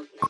movement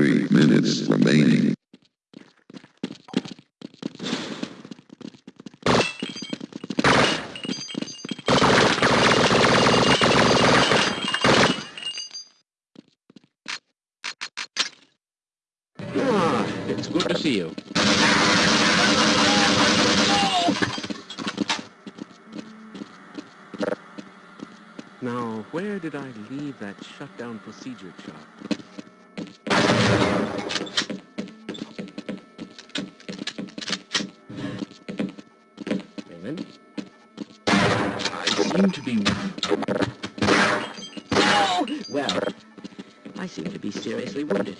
Three minutes remaining. Ah, it's good to see you. Now, where did I leave that shutdown procedure chart? I seem to be... Oh! Well, I seem to be seriously wounded.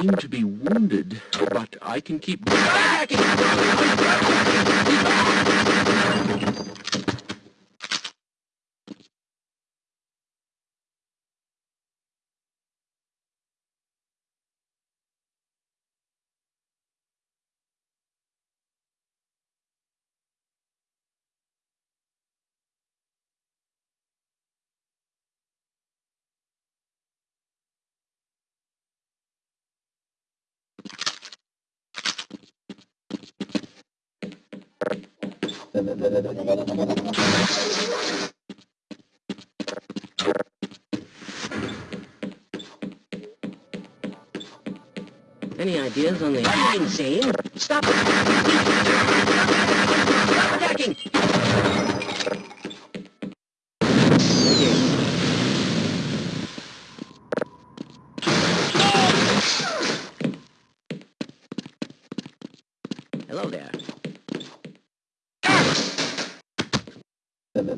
Seem to be wounded, but I can keep... Any ideas on the... Insane! Stop! Stop attacking! Hello there.